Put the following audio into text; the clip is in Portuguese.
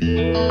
Música